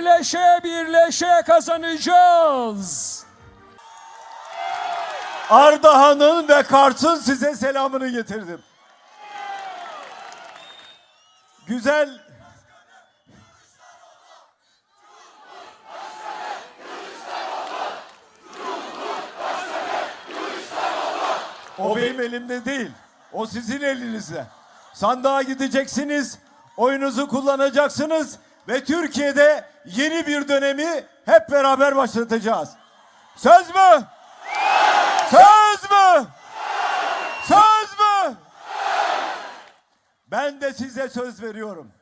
birleşe birleşe kazanacağız. Ardahan'ın ve Kars'ın size selamını getirdim. Güzel O benim elimde değil. O sizin elinizde. Sandığa gideceksiniz, oyunuzu kullanacaksınız ve Türkiye'de yeni bir dönemi hep beraber başlatacağız. Söz mü? Söz mü? Söz mü? Ben de size söz veriyorum.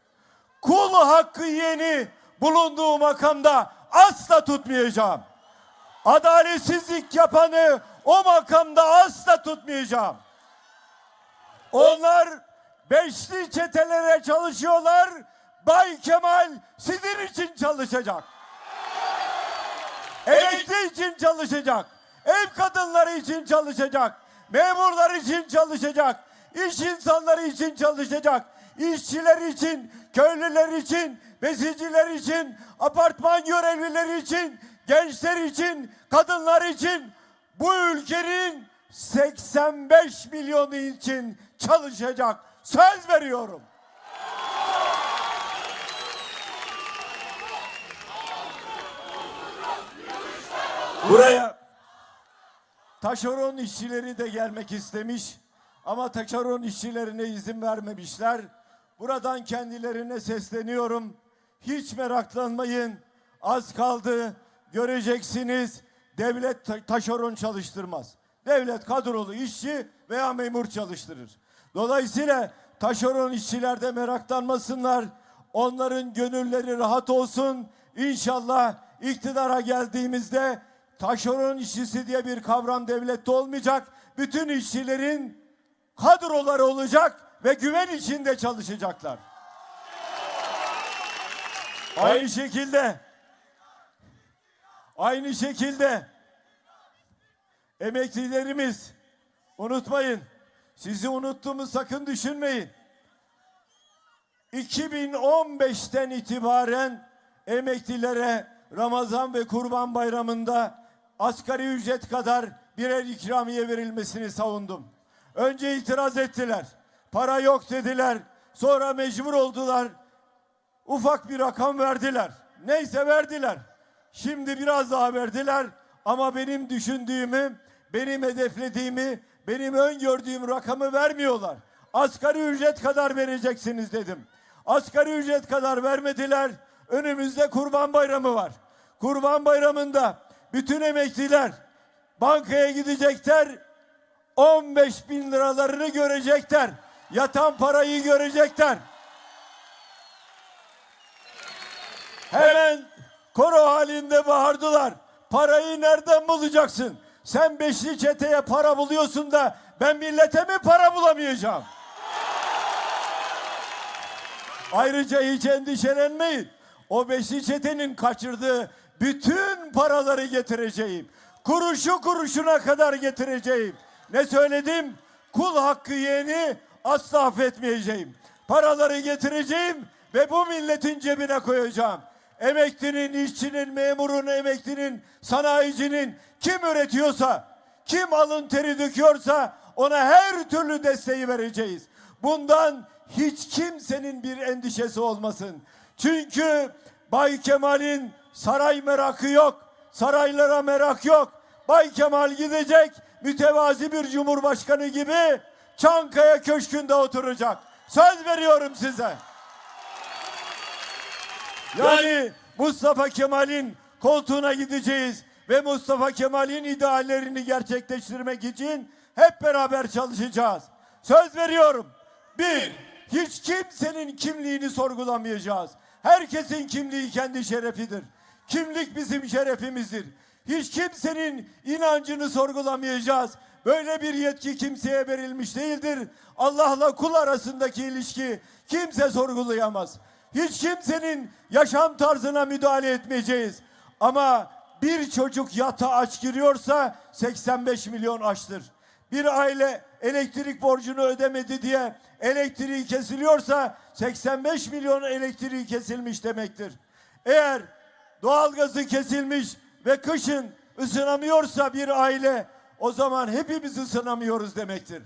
Kul hakkı yeni bulunduğu makamda asla tutmayacağım. Adaletsizlik yapanı o makamda asla tutmayacağım. Onlar beşli çetelere çalışıyorlar. Bay Kemal sizin için çalışacak. Emekli için çalışacak. Ev kadınları için çalışacak. Memurlar için çalışacak. iş insanları için çalışacak. işçiler için, köylüler için, besiciler için, apartman görevlileri için, gençler için, kadınlar için, bu ülkenin 85 milyonu için çalışacak. Söz veriyorum. Buraya taşeron işçileri de gelmek istemiş ama taşeron işçilerine izin vermemişler. Buradan kendilerine sesleniyorum. Hiç meraklanmayın. Az kaldı. Göreceksiniz. Devlet ta- taşeron çalıştırmaz. Devlet kadrolu işçi veya memur çalıştırır. Dolayısıyla taşeron işçiler de meraklanmasınlar. Onların gönülleri rahat olsun. İnşallah iktidara geldiğimizde taşeron işçisi diye bir kavram devlette olmayacak. Bütün işçilerin kadroları olacak ve güven içinde çalışacaklar. Aynı şekilde aynı şekilde emeklilerimiz unutmayın. Sizi unuttuğumu sakın düşünmeyin. 2015'ten itibaren emeklilere Ramazan ve Kurban Bayramı'nda asgari ücret kadar birer ikramiye verilmesini savundum. Önce itiraz ettiler. Para yok dediler. Sonra mecbur oldular. Ufak bir rakam verdiler. Neyse verdiler. Şimdi biraz daha verdiler ama benim düşündüğümü, benim hedeflediğimi, benim öngördüğüm rakamı vermiyorlar. Asgari ücret kadar vereceksiniz dedim. Asgari ücret kadar vermediler. Önümüzde Kurban Bayramı var. Kurban Bayramı'nda bütün emekliler bankaya gidecekler. 15 bin liralarını görecekler. Yatan parayı görecekler. Hemen koro halinde bağırdılar. Parayı nereden bulacaksın? Sen beşli çeteye para buluyorsun da ben millete mi para bulamayacağım? Ayrıca hiç endişelenmeyin. O beşli çetenin kaçırdığı bütün paraları getireceğim. Kuruşu kuruşuna kadar getireceğim. Ne söyledim? Kul hakkı yeğeni asla affetmeyeceğim. Paraları getireceğim ve bu milletin cebine koyacağım. Emeklinin, işçinin, memurun, emeklinin, sanayicinin kim üretiyorsa, kim alın teri döküyorsa ona her türlü desteği vereceğiz. Bundan hiç kimsenin bir endişesi olmasın. Çünkü Bay Kemal'in saray merakı yok. Saraylara merak yok. Bay Kemal gidecek mütevazi bir cumhurbaşkanı gibi Çankaya Köşkü'nde oturacak. Söz veriyorum size. Yani Mustafa Kemal'in koltuğuna gideceğiz ve Mustafa Kemal'in ideallerini gerçekleştirmek için hep beraber çalışacağız. Söz veriyorum. Bir, hiç kimsenin kimliğini sorgulamayacağız. Herkesin kimliği kendi şerefidir. Kimlik bizim şerefimizdir. Hiç kimsenin inancını sorgulamayacağız. Böyle bir yetki kimseye verilmiş değildir. Allah'la kul arasındaki ilişki kimse sorgulayamaz. Hiç kimsenin yaşam tarzına müdahale etmeyeceğiz. Ama bir çocuk yata aç giriyorsa 85 milyon açtır. Bir aile elektrik borcunu ödemedi diye elektriği kesiliyorsa 85 milyon elektriği kesilmiş demektir. Eğer doğalgazı kesilmiş ve kışın ısınamıyorsa bir aile o zaman hepimiz ısınamıyoruz demektir.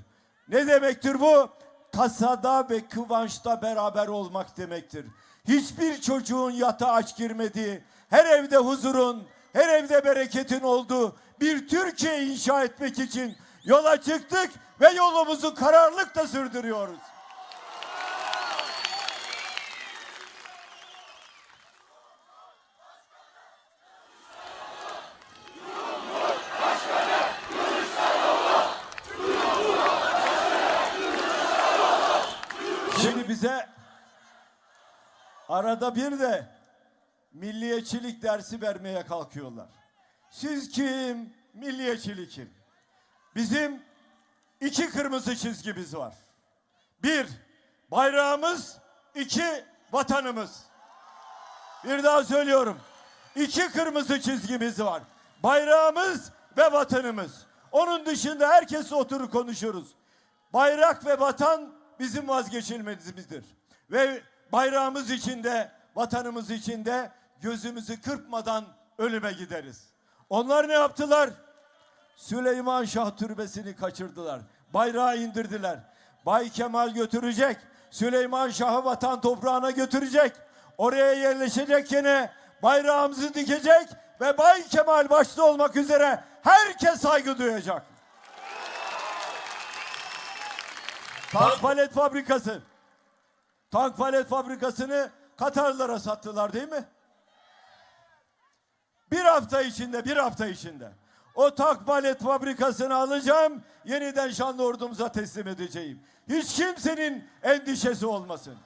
Ne demektir bu? Tasada ve kıvançta beraber olmak demektir. Hiçbir çocuğun yatağa aç girmediği, her evde huzurun, her evde bereketin olduğu bir Türkiye inşa etmek için yola çıktık ve yolumuzu kararlılıkla sürdürüyoruz. Şimdi bize arada bir de milliyetçilik dersi vermeye kalkıyorlar. Siz kim? Milliyetçilik kim? Bizim iki kırmızı çizgimiz var. Bir, bayrağımız, iki, vatanımız. Bir daha söylüyorum. İki kırmızı çizgimiz var. Bayrağımız ve vatanımız. Onun dışında herkes oturur konuşuruz. Bayrak ve vatan bizim vazgeçilmezimizdir. Ve bayrağımız içinde, vatanımız içinde gözümüzü kırpmadan ölüme gideriz. Onlar ne yaptılar? Süleyman Şah Türbesi'ni kaçırdılar. Bayrağı indirdiler. Bay Kemal götürecek. Süleyman Şah'ı vatan toprağına götürecek. Oraya yerleşecek gene bayrağımızı dikecek ve Bay Kemal başta olmak üzere herkes saygı duyacak. Tank palet fabrikası. Tank palet fabrikasını Katarlara sattılar değil mi? Bir hafta içinde, bir hafta içinde. O tank palet fabrikasını alacağım, yeniden şanlı ordumuza teslim edeceğim. Hiç kimsenin endişesi olmasın.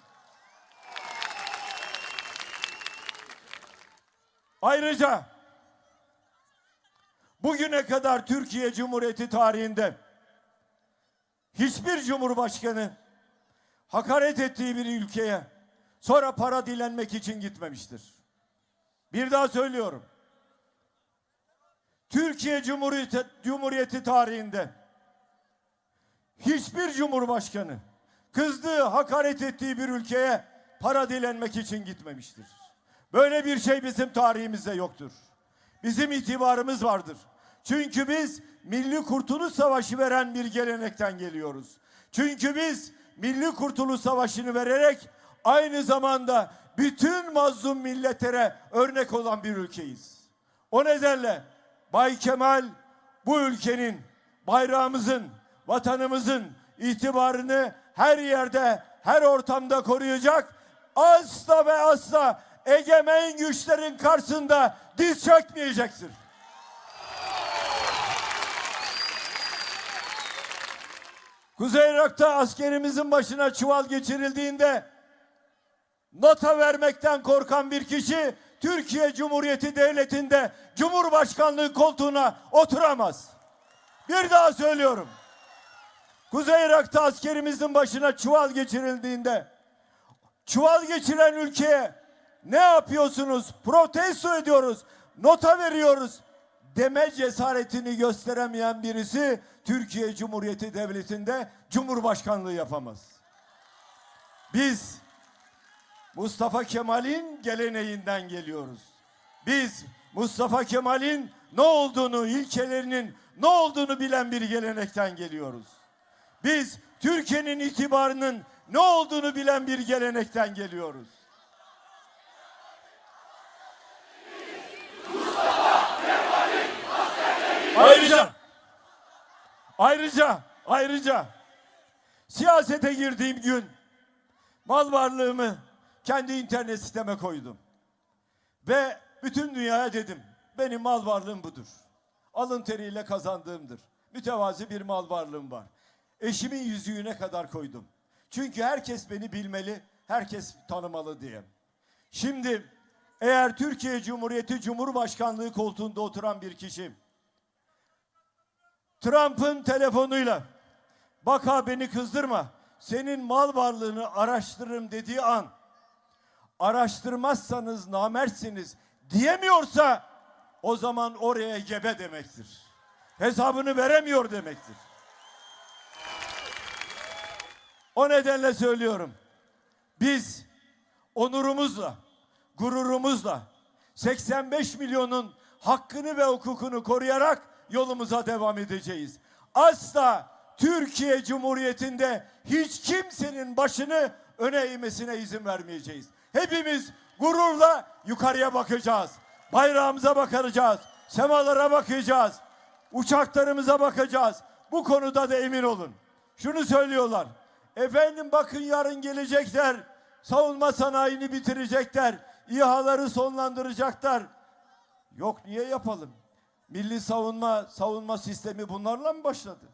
Ayrıca bugüne kadar Türkiye Cumhuriyeti tarihinde hiçbir cumhurbaşkanı hakaret ettiği bir ülkeye sonra para dilenmek için gitmemiştir. Bir daha söylüyorum. Türkiye Cumhuriyeti, Cumhuriyeti tarihinde hiçbir cumhurbaşkanı kızdığı, hakaret ettiği bir ülkeye para dilenmek için gitmemiştir. Böyle bir şey bizim tarihimizde yoktur. Bizim itibarımız vardır. Çünkü biz Milli Kurtuluş Savaşı veren bir gelenekten geliyoruz. Çünkü biz Milli Kurtuluş Savaşı'nı vererek aynı zamanda bütün mazlum milletlere örnek olan bir ülkeyiz. O nedenle Bay Kemal bu ülkenin, bayrağımızın, vatanımızın itibarını her yerde, her ortamda koruyacak. Asla ve asla egemen güçlerin karşısında diz çökmeyecektir. Kuzey Irak'ta askerimizin başına çuval geçirildiğinde nota vermekten korkan bir kişi Türkiye Cumhuriyeti Devleti'nde Cumhurbaşkanlığı koltuğuna oturamaz. Bir daha söylüyorum. Kuzey Irak'ta askerimizin başına çuval geçirildiğinde çuval geçiren ülkeye ne yapıyorsunuz? Protesto ediyoruz. Nota veriyoruz. Deme cesaretini gösteremeyen birisi Türkiye Cumhuriyeti Devleti'nde Cumhurbaşkanlığı yapamaz. Biz Mustafa Kemal'in geleneğinden geliyoruz. Biz Mustafa Kemal'in ne olduğunu, ilkelerinin ne olduğunu bilen bir gelenekten geliyoruz. Biz Türkiye'nin itibarının ne olduğunu bilen bir gelenekten geliyoruz. Ayrıca ayrıca ayrıca siyasete girdiğim gün mal varlığımı kendi internet siteme koydum. Ve bütün dünyaya dedim benim mal varlığım budur. Alın teriyle kazandığımdır. Mütevazi bir mal varlığım var. Eşimin yüzüğüne kadar koydum. Çünkü herkes beni bilmeli, herkes tanımalı diye. Şimdi eğer Türkiye Cumhuriyeti Cumhurbaşkanlığı koltuğunda oturan bir kişi Trump'ın telefonuyla bak ha beni kızdırma senin mal varlığını araştırırım dediği an araştırmazsanız namertsiniz diyemiyorsa o zaman oraya gebe demektir. Hesabını veremiyor demektir. O nedenle söylüyorum. Biz onurumuzla, gururumuzla, 85 milyonun hakkını ve hukukunu koruyarak yolumuza devam edeceğiz. Asla Türkiye Cumhuriyeti'nde hiç kimsenin başını öne eğmesine izin vermeyeceğiz. Hepimiz gururla yukarıya bakacağız. Bayrağımıza bakacağız. Semalara bakacağız. Uçaklarımıza bakacağız. Bu konuda da emin olun. Şunu söylüyorlar. Efendim bakın yarın gelecekler. Savunma sanayini bitirecekler. İHA'ları sonlandıracaklar. Yok niye yapalım? Milli savunma savunma sistemi bunlarla mı başladı?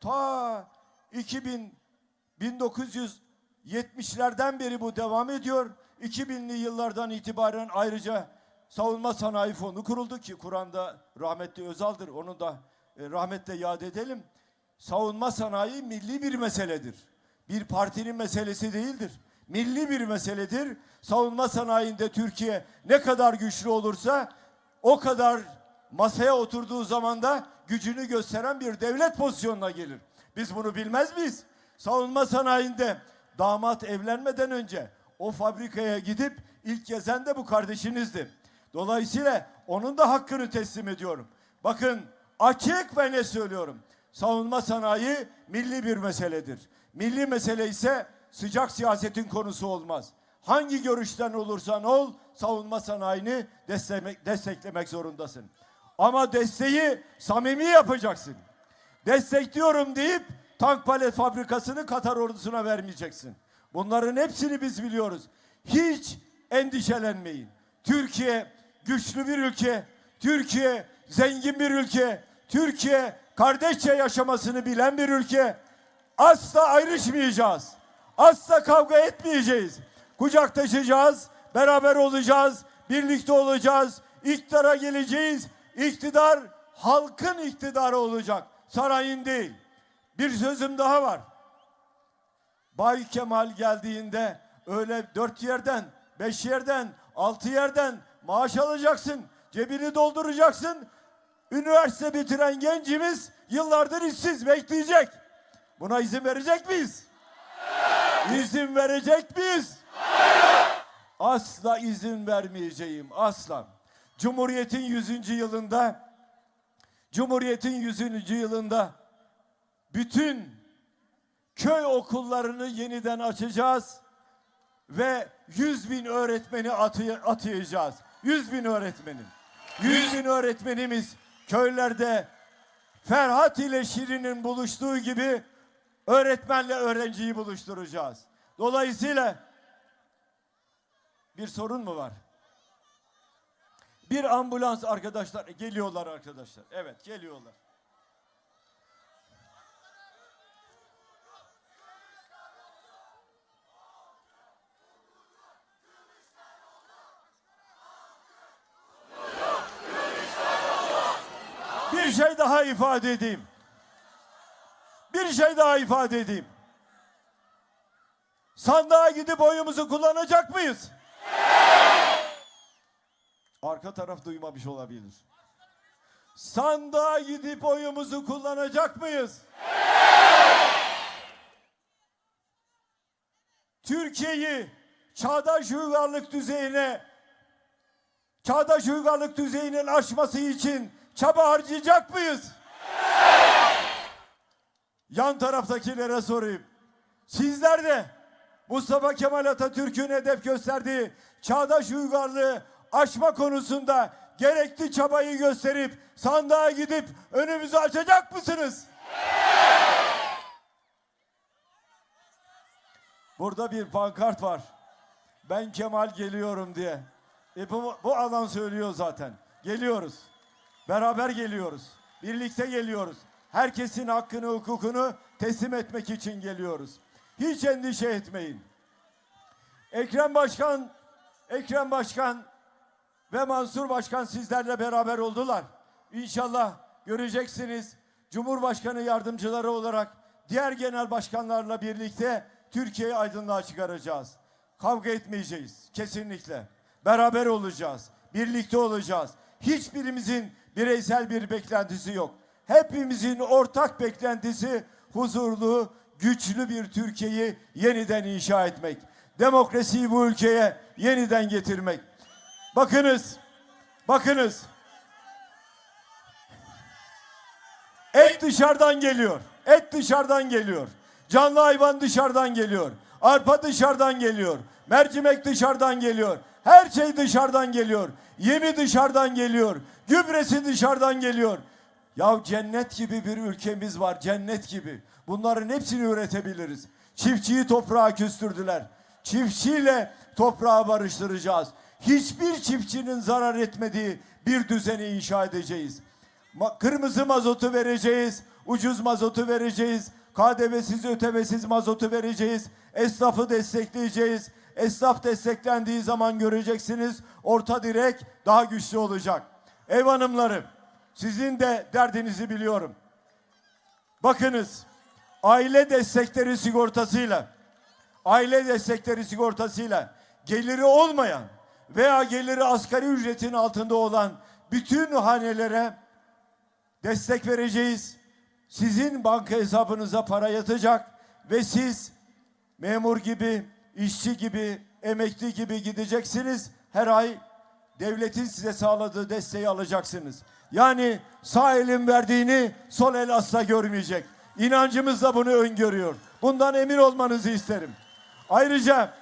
Ta 2000 1970'lerden beri bu devam ediyor. 2000'li yıllardan itibaren ayrıca savunma sanayi fonu kuruldu ki Kur'an'da rahmetli Özal'dır. Onu da e, rahmetle yad edelim. Savunma sanayi milli bir meseledir. Bir partinin meselesi değildir. Milli bir meseledir. Savunma sanayinde Türkiye ne kadar güçlü olursa o kadar masaya oturduğu zaman da gücünü gösteren bir devlet pozisyonuna gelir. Biz bunu bilmez miyiz? Savunma sanayinde damat evlenmeden önce o fabrikaya gidip ilk gezen de bu kardeşinizdi. Dolayısıyla onun da hakkını teslim ediyorum. Bakın açık ve ne söylüyorum. Savunma sanayi milli bir meseledir. Milli mesele ise sıcak siyasetin konusu olmaz. Hangi görüşten olursan ol savunma sanayini desteklemek, desteklemek zorundasın. Ama desteği samimi yapacaksın. Destekliyorum deyip tank palet fabrikasını Katar ordusuna vermeyeceksin. Bunların hepsini biz biliyoruz. Hiç endişelenmeyin. Türkiye güçlü bir ülke. Türkiye zengin bir ülke. Türkiye kardeşçe yaşamasını bilen bir ülke. Asla ayrışmayacağız. Asla kavga etmeyeceğiz. Kucaklaşacağız, beraber olacağız, birlikte olacağız, iktidara geleceğiz. İktidar halkın iktidarı olacak, sarayın değil. Bir sözüm daha var. Bay Kemal geldiğinde öyle dört yerden, beş yerden, altı yerden maaş alacaksın. Cebini dolduracaksın. Üniversite bitiren gencimiz yıllardır işsiz bekleyecek. Buna izin verecek miyiz? İzin verecek miyiz? Asla izin vermeyeceğim. Asla. Cumhuriyet'in 100. yılında Cumhuriyet'in 100. yılında bütün köy okullarını yeniden açacağız ve 100 bin öğretmeni atı- atayacağız. 100 bin öğretmenim. 100 bin öğretmenimiz köylerde Ferhat ile Şirin'in buluştuğu gibi öğretmenle öğrenciyi buluşturacağız. Dolayısıyla bir sorun mu var? Bir ambulans arkadaşlar geliyorlar arkadaşlar. Evet geliyorlar. Bir şey daha ifade edeyim. Bir şey daha ifade edeyim. Sandığa gidip oyumuzu kullanacak mıyız? Arka taraf duymamış olabilir. Sandığa gidip oyumuzu kullanacak mıyız? Türkiye'yi çağdaş uygarlık düzeyine çağdaş uygarlık düzeyinin aşması için çaba harcayacak mıyız? Yan taraftakilere sorayım. Sizler de Mustafa Kemal Atatürk'ün hedef gösterdiği çağdaş uygarlığı aşma konusunda gerekli çabayı gösterip sandığa gidip önümüzü açacak mısınız? Burada bir pankart var. Ben Kemal geliyorum diye. E bu, bu alan söylüyor zaten. Geliyoruz. Beraber geliyoruz. Birlikte geliyoruz. Herkesin hakkını, hukukunu teslim etmek için geliyoruz. Hiç endişe etmeyin. Ekrem Başkan, Ekrem Başkan ve Mansur Başkan sizlerle beraber oldular. İnşallah göreceksiniz. Cumhurbaşkanı yardımcıları olarak diğer genel başkanlarla birlikte Türkiye'yi aydınlığa çıkaracağız. Kavga etmeyeceğiz kesinlikle. Beraber olacağız. Birlikte olacağız. Hiçbirimizin bireysel bir beklentisi yok. Hepimizin ortak beklentisi huzurlu, güçlü bir Türkiye'yi yeniden inşa etmek. Demokrasiyi bu ülkeye yeniden getirmek. Bakınız Bakınız. Et dışarıdan geliyor. Et dışarıdan geliyor. Canlı hayvan dışarıdan geliyor. Arpa dışarıdan geliyor. Mercimek dışarıdan geliyor. Her şey dışarıdan geliyor. Yemi dışarıdan geliyor. Gübresi dışarıdan geliyor. Ya cennet gibi bir ülkemiz var. Cennet gibi. Bunların hepsini üretebiliriz. Çiftçiyi toprağa küstürdüler. Çiftçiyle toprağı barıştıracağız. Hiçbir çiftçinin zarar etmediği bir düzeni inşa edeceğiz. Ma- kırmızı mazotu vereceğiz, ucuz mazotu vereceğiz, KDV'siz ötemesiz mazotu vereceğiz, esnafı destekleyeceğiz. Esnaf desteklendiği zaman göreceksiniz orta direk daha güçlü olacak. Ev hanımlarım, sizin de derdinizi biliyorum. Bakınız, aile destekleri sigortasıyla, aile destekleri sigortasıyla geliri olmayan veya geliri asgari ücretin altında olan bütün hanelere destek vereceğiz. Sizin banka hesabınıza para yatacak ve siz memur gibi, işçi gibi, emekli gibi gideceksiniz. Her ay devletin size sağladığı desteği alacaksınız. Yani sağ elin verdiğini sol el asla görmeyecek. İnancımız da bunu öngörüyor. Bundan emin olmanızı isterim. Ayrıca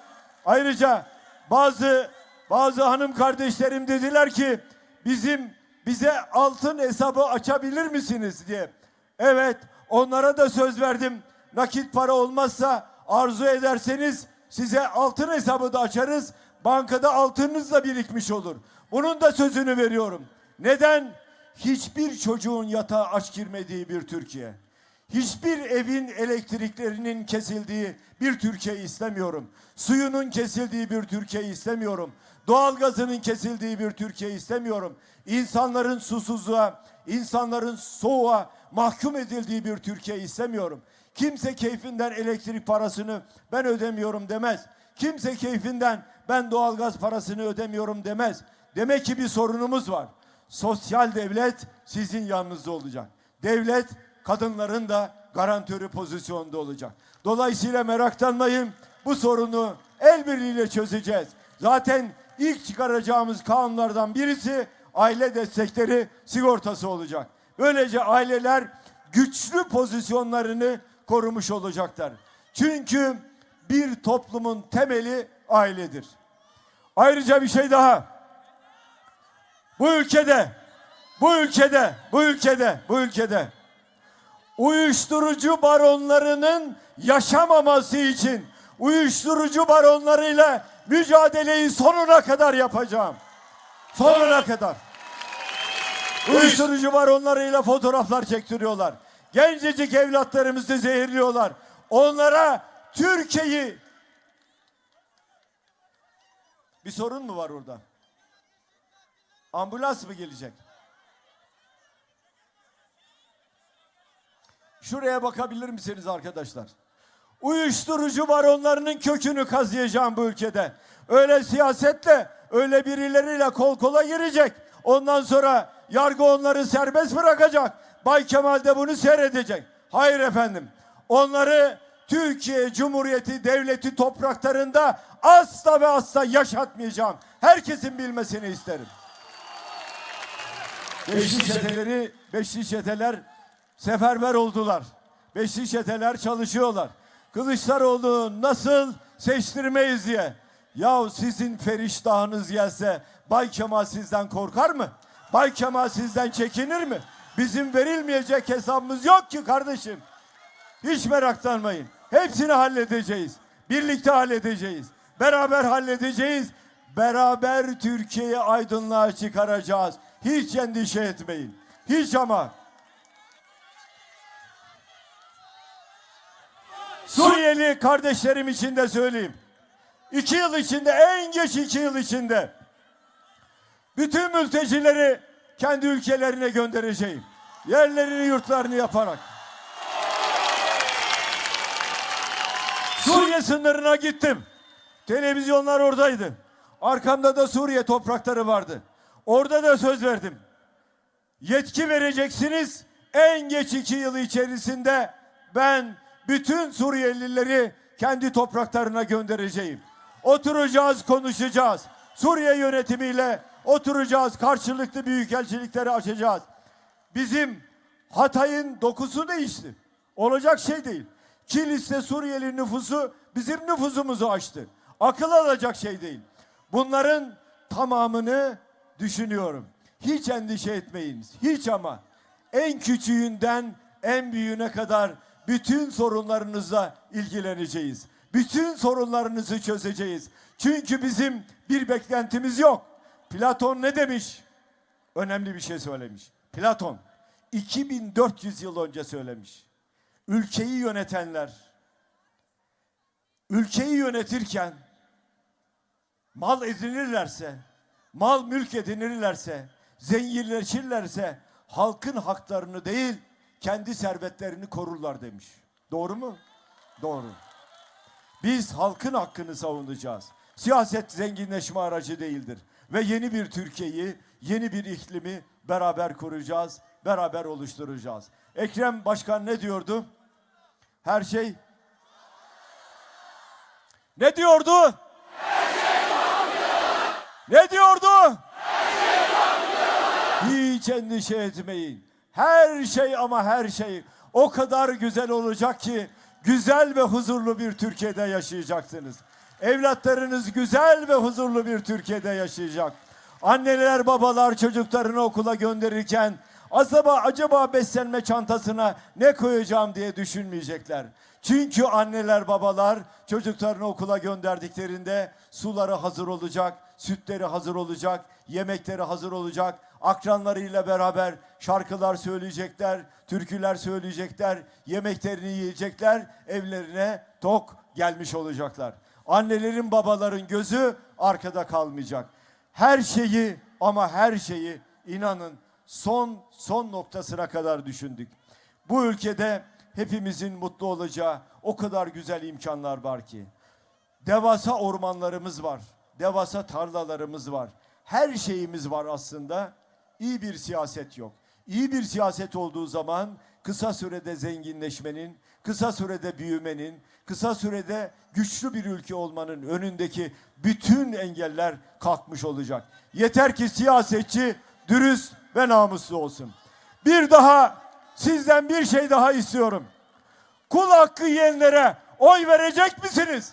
ayrıca bazı bazı hanım kardeşlerim dediler ki bizim bize altın hesabı açabilir misiniz diye. Evet onlara da söz verdim. Nakit para olmazsa arzu ederseniz size altın hesabı da açarız. Bankada altınınız da birikmiş olur. Bunun da sözünü veriyorum. Neden? Hiçbir çocuğun yatağa aç girmediği bir Türkiye. Hiçbir evin elektriklerinin kesildiği bir Türkiye istemiyorum. Suyunun kesildiği bir Türkiye istemiyorum. Doğalgazının kesildiği bir Türkiye istemiyorum. İnsanların susuzluğa, insanların soğuğa mahkum edildiği bir Türkiye istemiyorum. Kimse keyfinden elektrik parasını ben ödemiyorum demez. Kimse keyfinden ben doğalgaz parasını ödemiyorum demez. Demek ki bir sorunumuz var. Sosyal devlet sizin yanınızda olacak. Devlet kadınların da garantörü pozisyonda olacak. Dolayısıyla meraklanmayın. Bu sorunu el birliğiyle çözeceğiz. Zaten ilk çıkaracağımız kanunlardan birisi aile destekleri sigortası olacak. Böylece aileler güçlü pozisyonlarını korumuş olacaklar. Çünkü bir toplumun temeli ailedir. Ayrıca bir şey daha. Bu ülkede, bu ülkede, bu ülkede, bu ülkede uyuşturucu baronlarının yaşamaması için uyuşturucu baronlarıyla mücadeleyi sonuna kadar yapacağım. Sonuna kadar. Uyuşturucu baronlarıyla fotoğraflar çektiriyorlar. Gencecik evlatlarımızı zehirliyorlar. Onlara Türkiye'yi bir sorun mu var orada? Ambulans mı gelecek? Şuraya bakabilir misiniz arkadaşlar? Uyuşturucu baronlarının kökünü kazıyacağım bu ülkede. Öyle siyasetle, öyle birileriyle kol kola girecek. Ondan sonra yargı onları serbest bırakacak. Bay Kemal de bunu seyredecek. Hayır efendim. Onları Türkiye Cumhuriyeti Devleti topraklarında asla ve asla yaşatmayacağım. Herkesin bilmesini isterim. Beşli çeteleri, beşli çeteler seferber oldular. Beşli çeteler çalışıyorlar. Kılıçdaroğlu nasıl seçtirmeyiz diye. Ya sizin feriştahınız gelse Bay Kemal sizden korkar mı? Bay Kemal sizden çekinir mi? Bizim verilmeyecek hesabımız yok ki kardeşim. Hiç meraklanmayın. Hepsini halledeceğiz. Birlikte halledeceğiz. Beraber halledeceğiz. Beraber Türkiye'yi aydınlığa çıkaracağız. Hiç endişe etmeyin. Hiç ama. Suriyeli kardeşlerim için de söyleyeyim. İki yıl içinde, en geç iki yıl içinde bütün mültecileri kendi ülkelerine göndereceğim. Yerlerini, yurtlarını yaparak. Suriye sınırına gittim. Televizyonlar oradaydı. Arkamda da Suriye toprakları vardı. Orada da söz verdim. Yetki vereceksiniz. En geç iki yıl içerisinde ben bütün Suriyelileri kendi topraklarına göndereceğim. Oturacağız, konuşacağız. Suriye yönetimiyle oturacağız. Karşılıklı büyükelçilikleri açacağız. Bizim Hatay'ın dokusu değişti. Olacak şey değil. Kilis'te Suriyeli nüfusu bizim nüfusumuzu aştı. Akıl alacak şey değil. Bunların tamamını düşünüyorum. Hiç endişe etmeyin. Hiç ama. En küçüğünden en büyüğüne kadar bütün sorunlarınızla ilgileneceğiz. Bütün sorunlarınızı çözeceğiz. Çünkü bizim bir beklentimiz yok. Platon ne demiş? Önemli bir şey söylemiş. Platon 2400 yıl önce söylemiş. Ülkeyi yönetenler ülkeyi yönetirken mal edinirlerse, mal mülk edinirlerse, zenginleşirlerse halkın haklarını değil kendi servetlerini korurlar demiş. Doğru mu? Doğru. Biz halkın hakkını savunacağız. Siyaset zenginleşme aracı değildir. Ve yeni bir Türkiye'yi, yeni bir iklimi beraber kuracağız, beraber oluşturacağız. Ekrem Başkan ne diyordu? Her şey ne diyordu? Ne diyordu? Hiç endişe etmeyin. Her şey ama her şey o kadar güzel olacak ki güzel ve huzurlu bir Türkiye'de yaşayacaksınız. Evlatlarınız güzel ve huzurlu bir Türkiye'de yaşayacak. Anneler babalar çocuklarını okula gönderirken acaba acaba beslenme çantasına ne koyacağım diye düşünmeyecekler. Çünkü anneler babalar çocuklarını okula gönderdiklerinde suları hazır olacak, sütleri hazır olacak, yemekleri hazır olacak. Akranlarıyla beraber şarkılar söyleyecekler, türküler söyleyecekler, yemeklerini yiyecekler, evlerine tok gelmiş olacaklar. Annelerin babaların gözü arkada kalmayacak. Her şeyi ama her şeyi inanın son son noktasına kadar düşündük. Bu ülkede hepimizin mutlu olacağı o kadar güzel imkanlar var ki. Devasa ormanlarımız var. Devasa tarlalarımız var. Her şeyimiz var aslında. İyi bir siyaset yok. İyi bir siyaset olduğu zaman kısa sürede zenginleşmenin, kısa sürede büyümenin, kısa sürede güçlü bir ülke olmanın önündeki bütün engeller kalkmış olacak. Yeter ki siyasetçi dürüst ve namuslu olsun. Bir daha sizden bir şey daha istiyorum. Kul hakkı yiyenlere oy verecek misiniz?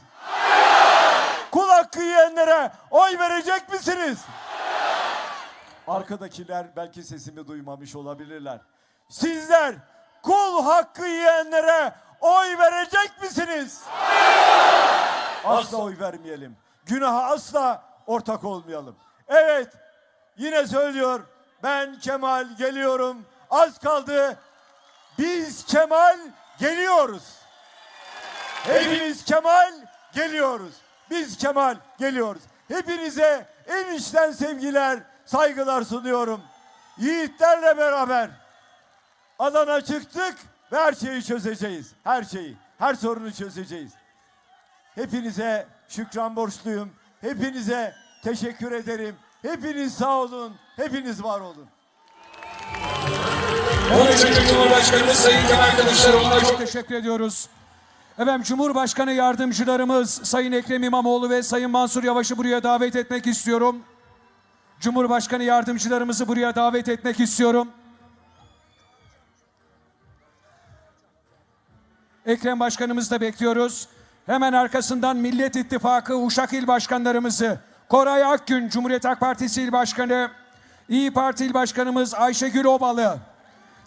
Kul hakkı yiyenlere oy verecek misiniz? Arkadakiler belki sesimi duymamış olabilirler. Sizler kul hakkı yiyenlere oy verecek misiniz? Asla oy vermeyelim. Günaha asla ortak olmayalım. Evet, yine söylüyor. Ben Kemal geliyorum. Az kaldı. Biz Kemal geliyoruz. Hepimiz Kemal geliyoruz. Biz Kemal geliyoruz. Hepinize en içten sevgiler, saygılar sunuyorum. Yiğitlerle beraber alana çıktık ve her şeyi çözeceğiz. Her şeyi, her sorunu çözeceğiz. Hepinize şükran borçluyum. Hepinize teşekkür ederim. Hepiniz sağ olun. Hepiniz var olun. 13. Cumhurbaşkanımız Sayın Kemal Kılıçdaroğlu'na çok teşekkür ediyoruz. Efendim Cumhurbaşkanı yardımcılarımız Sayın Ekrem İmamoğlu ve Sayın Mansur Yavaş'ı buraya davet etmek istiyorum. Cumhurbaşkanı yardımcılarımızı buraya davet etmek istiyorum. Ekrem Başkanımızı da bekliyoruz. Hemen arkasından Millet İttifakı Uşak İl Başkanlarımızı Koray Akgün Cumhuriyet Halk Partisi İl Başkanı, İyi Parti İl Başkanımız Ayşegül Obalı,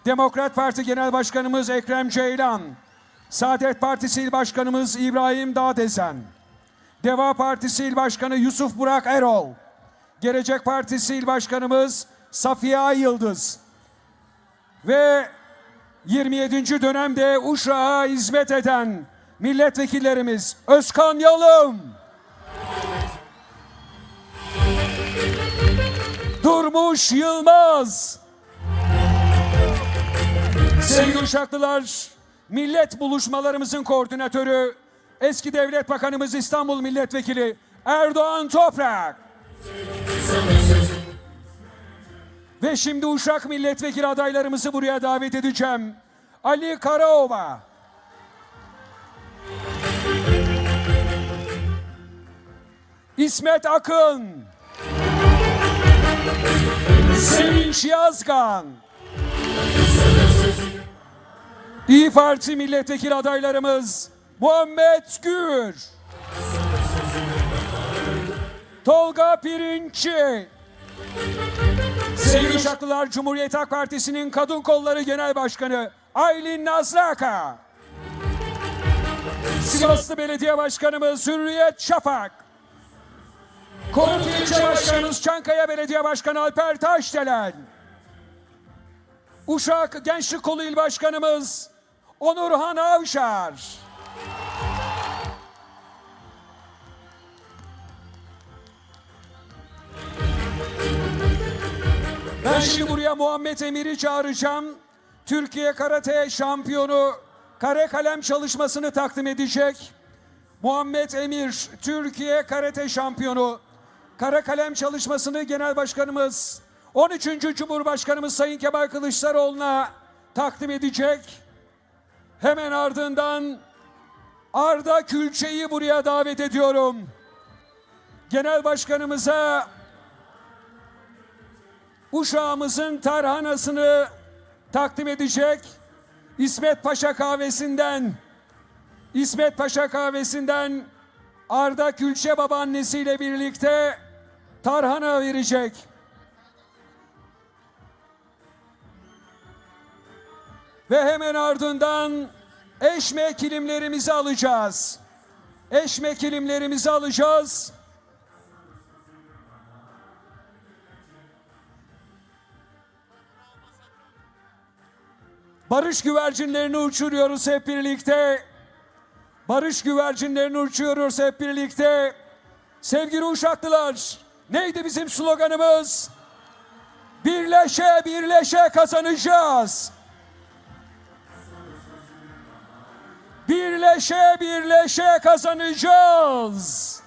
Demokrat Parti Genel Başkanımız Ekrem Ceylan, Saadet Partisi İl Başkanımız İbrahim Dağdezen, Deva Partisi İl Başkanı Yusuf Burak Erol, Gelecek Partisi İl Başkanımız Safiye Yıldız ve 27. dönemde Uşak'a hizmet eden milletvekillerimiz Özkan Yalım, Durmuş Yılmaz, Sevgili Uşaklılar, millet buluşmalarımızın koordinatörü, eski devlet bakanımız İstanbul Milletvekili Erdoğan Toprak. Ve şimdi Uşak milletvekili adaylarımızı buraya davet edeceğim. Ali Karaova. İsmet Akın. Sevinç Yazgan. İyi Parti milletvekili adaylarımız Muhammed Gür. Tolga Pirinççi. Sevgili Uşaklılar Cumhuriyet Halk Partisi'nin Kadın Kolları Genel Başkanı Aylin Nazraka. Sivaslı Belediye Başkanımız Hürriyet Şafak. Konut İlçe Başkanımız Çankaya Belediye Başkanı Alper Taşdelen. Uşak Gençlik Kolu İl Başkanımız Onurhan Avşar. Ben şimdi buraya Muhammed Emir'i çağıracağım. Türkiye Karate şampiyonu kare kalem çalışmasını takdim edecek. Muhammed Emir, Türkiye Karate şampiyonu. Kara kalem çalışmasını Genel Başkanımız, 13. Cumhurbaşkanımız Sayın Kemal Kılıçdaroğlu'na takdim edecek. Hemen ardından Arda Külçe'yi buraya davet ediyorum. Genel Başkanımıza uşağımızın tarhanasını takdim edecek. İsmet Paşa kahvesinden İsmet Paşa kahvesinden Arda Külçe babaannesiyle birlikte tarhana verecek. Ve hemen ardından eşme kilimlerimizi alacağız. Eşme kilimlerimizi alacağız. Barış güvercinlerini uçuruyoruz hep birlikte. Barış güvercinlerini uçuruyoruz hep birlikte. Sevgili Uşaklılar, neydi bizim sloganımız? Birleşe birleşe kazanacağız. Birleşe birleşe kazanacağız.